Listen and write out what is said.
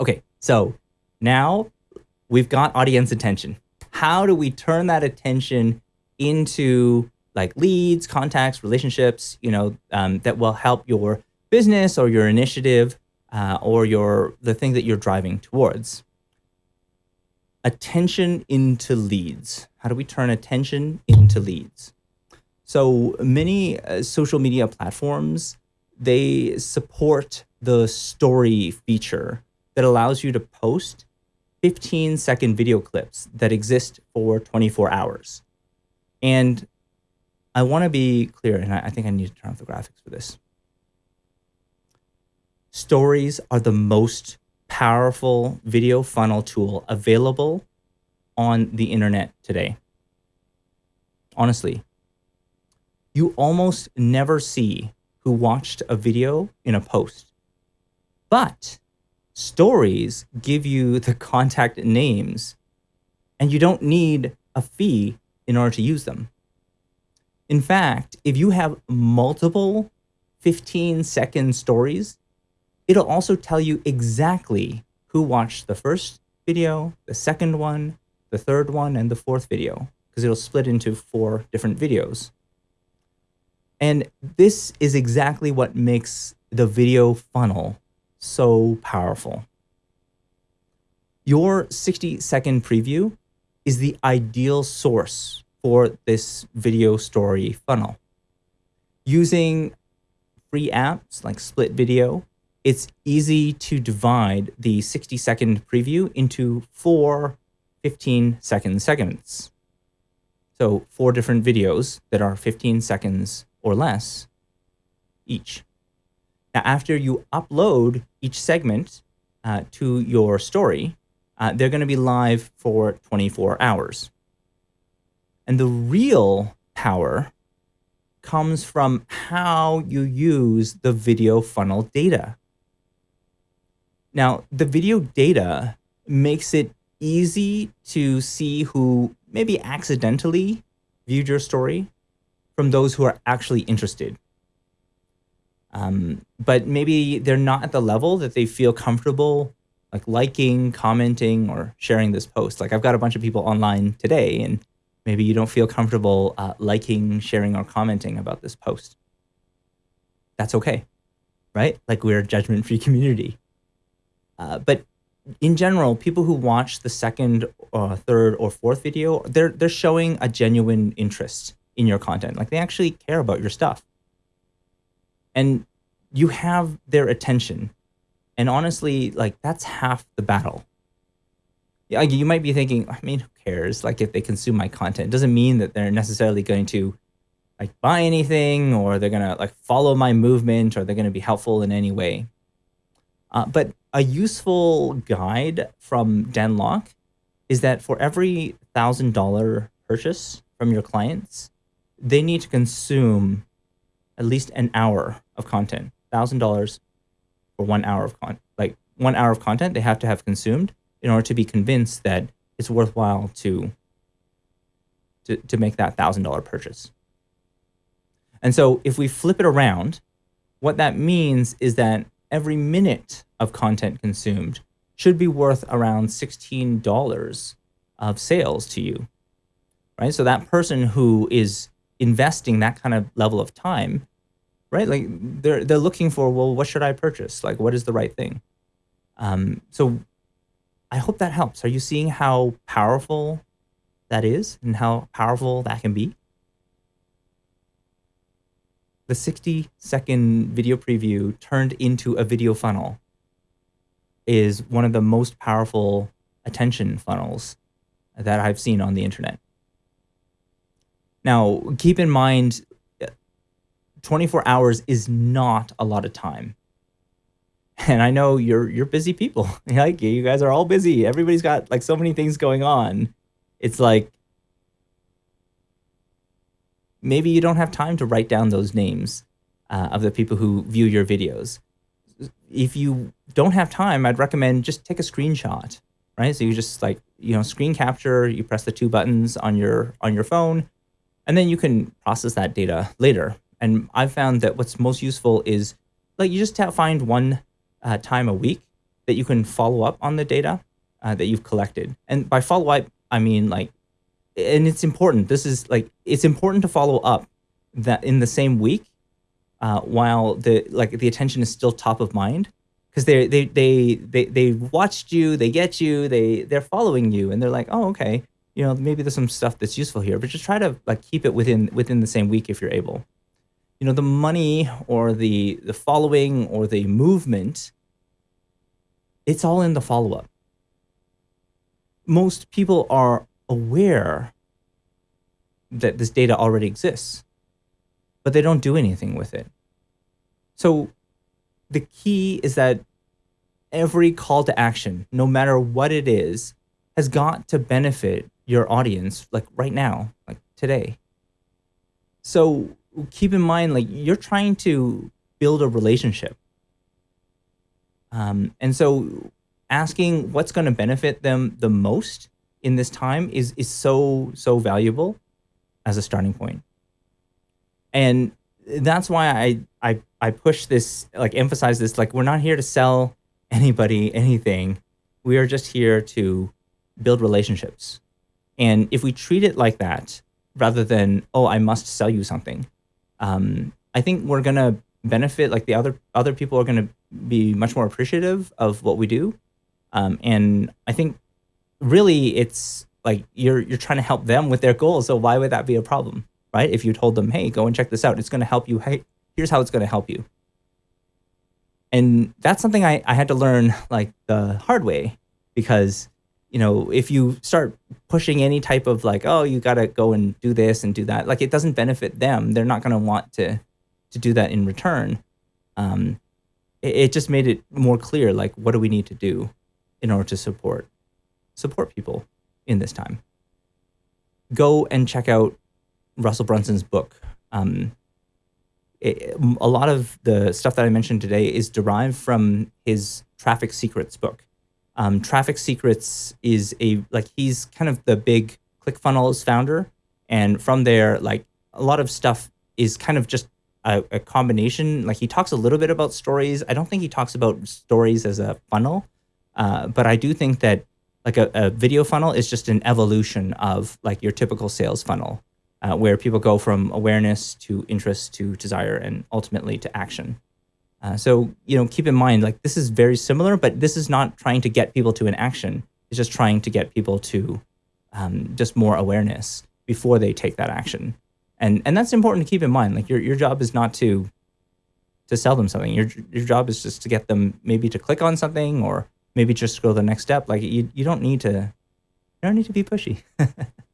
Okay, so now we've got audience attention. How do we turn that attention into like leads, contacts, relationships, you know, um, that will help your business or your initiative uh, or your the thing that you're driving towards. Attention into leads. How do we turn attention into leads? So many uh, social media platforms, they support the story feature that allows you to post 15 second video clips that exist for 24 hours. And I want to be clear, and I, I think I need to turn off the graphics for this. Stories are the most powerful video funnel tool available on the internet today. Honestly, you almost never see who watched a video in a post. But stories give you the contact names and you don't need a fee in order to use them. In fact, if you have multiple 15 second stories, it'll also tell you exactly who watched the first video, the second one, the third one, and the fourth video, because it'll split into four different videos. And this is exactly what makes the video funnel so powerful. Your 60 second preview is the ideal source for this video story funnel. Using free apps like Split Video, it's easy to divide the 60 second preview into four 15 second segments. So four different videos that are 15 seconds or less each. Now, after you upload each segment uh, to your story, uh, they're going to be live for 24 hours. And the real power comes from how you use the video funnel data. Now, the video data makes it easy to see who maybe accidentally viewed your story from those who are actually interested. Um, but maybe they're not at the level that they feel comfortable like liking, commenting, or sharing this post. Like I've got a bunch of people online today and maybe you don't feel comfortable uh, liking, sharing, or commenting about this post. That's okay, right? Like we're a judgment-free community. Uh, but in general, people who watch the second, or third, or fourth video, they're they're showing a genuine interest in your content. Like they actually care about your stuff, and you have their attention. And honestly, like that's half the battle yeah, you might be thinking, I mean, who cares? Like if they consume my content, it doesn't mean that they're necessarily going to like buy anything or they're going to like follow my movement or they're going to be helpful in any way. Uh, but a useful guide from Dan Lok is that for every thousand dollar purchase from your clients, they need to consume at least an hour of content. Thousand dollars for one hour of content, like one hour of content they have to have consumed in order to be convinced that it's worthwhile to to, to make that thousand dollar purchase. And so if we flip it around, what that means is that every minute of content consumed should be worth around $16 of sales to you, right? So that person who is investing that kind of level of time, right? Like they're, they're looking for, well, what should I purchase? Like, what is the right thing? Um, so I hope that helps. Are you seeing how powerful that is and how powerful that can be? The 60 second video preview turned into a video funnel is one of the most powerful attention funnels that I've seen on the internet. Now, keep in mind, 24 hours is not a lot of time and I know you're you're busy people. like you guys are all busy. Everybody's got like so many things going on. It's like maybe you don't have time to write down those names uh, of the people who view your videos. If you don't have time, I'd recommend just take a screenshot, right? So you just like you know screen capture. You press the two buttons on your on your phone, and then you can process that data later. And I've found that what's most useful is like you just find one uh, time a week that you can follow up on the data uh, that you've collected. And by follow up, I mean like, and it's important. This is like, it's important to follow up that in the same week uh, while the like the attention is still top of mind because they they they they they watched you, they get you, they they're following you, and they're like, oh okay, you know maybe there's some stuff that's useful here, but just try to like keep it within within the same week if you're able. You know the money or the the following or the movement, it's all in the follow up. Most people are aware that this data already exists but they don't do anything with it. So the key is that every call to action, no matter what it is, has got to benefit your audience like right now, like today. So keep in mind, like you're trying to build a relationship. Um, and so asking what's going to benefit them the most in this time is, is so, so valuable as a starting point. and that's why I I I push this like emphasize this like we're not here to sell anybody anything. We are just here to build relationships. And if we treat it like that, rather than oh I must sell you something, um, I think we're gonna benefit. Like the other other people are gonna be much more appreciative of what we do. Um, and I think really it's like you're you're trying to help them with their goals. So why would that be a problem? right? If you told them, hey, go and check this out, it's to help you. Hey, here's how it's to help you. And that's something I, I had to learn like the hard way because, you know, if you start pushing any type of like, oh, you got to go and do this and do that, like it doesn't benefit them. They're not going to want to, to do that in return. Um, it, it just made it more clear, like, what do we need to do in order to support, support people in this time? Go and check out Russell Brunson's book. Um, it, a lot of the stuff that I mentioned today is derived from his Traffic Secrets book. Um, Traffic Secrets is a like he's kind of the big ClickFunnels founder, and from there, like a lot of stuff is kind of just a, a, combination. Like he talks a little bit about stories. I don't think he talks about stories as a funnel, uh, but I do think that like a, a video funnel is just an evolution of like your typical sales funnel uh, where people go from awareness to interest to desire and ultimately to action. Uh, so, you know, keep in mind, like this is very similar, but this is not trying to get people to an action. It's just trying to get people to um, just more awareness before they take that action. And and that's important to keep in mind. Like your your job is not to to sell them something. Your your job is just to get them maybe to click on something or maybe just go the next step. Like you you don't need to you don't need to be pushy.